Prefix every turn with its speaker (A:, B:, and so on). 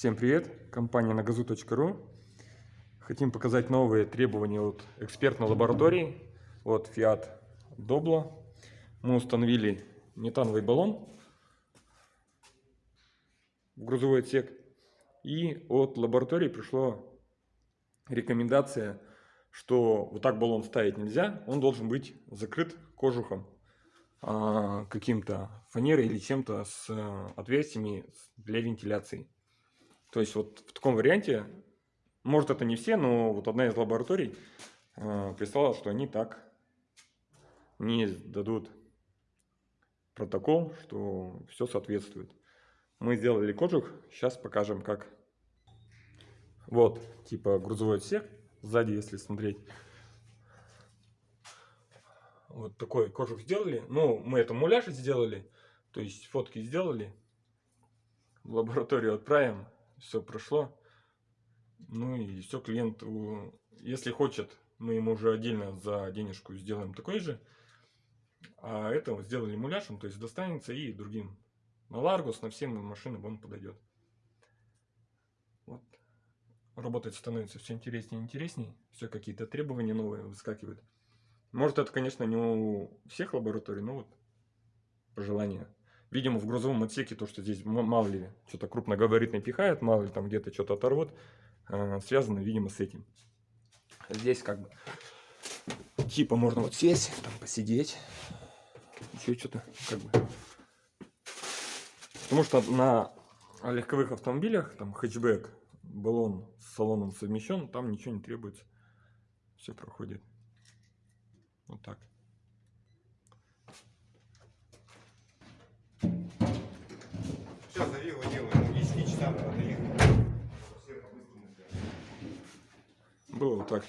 A: Всем привет! Компания nagazu.ru Хотим показать новые требования от экспертной лаборатории от Fiat Doblo. Мы установили метановый баллон в грузовой отсек. И от лаборатории пришло рекомендация, что вот так баллон ставить нельзя. Он должен быть закрыт кожухом а, каким-то фанерой или чем-то с э, отверстиями для вентиляции. То есть вот в таком варианте, может это не все, но вот одна из лабораторий э, прислала, что они так не дадут протокол, что все соответствует. Мы сделали кожух, сейчас покажем как. Вот, типа грузовой отсек, сзади если смотреть. Вот такой кожух сделали. Ну, мы это муляж сделали, то есть фотки сделали. В лабораторию отправим все прошло. Ну и все, клиент, если хочет, мы ему уже отдельно за денежку сделаем такой же. А это сделали муляжем, то есть достанется и другим. На Ларгус, на все машины он подойдет. Вот. Работать становится все интереснее и интереснее. Все какие-то требования новые выскакивают. Может это, конечно, не у всех лабораторий, но вот пожелание видимо, в грузовом отсеке то, что здесь мало ли что-то крупногабаритное пихает, мало ли там где-то что-то оторвут, э, связано, видимо, с этим. Здесь как бы типа можно вот сесть, там посидеть, еще что-то как бы. Потому что на легковых автомобилях, там хэтчбэк, баллон с салоном совмещен, там ничего не требуется. Все проходит. Вот так.
B: Сейчас зови его делаем. 10 часам надо ехать.
A: Было вот так.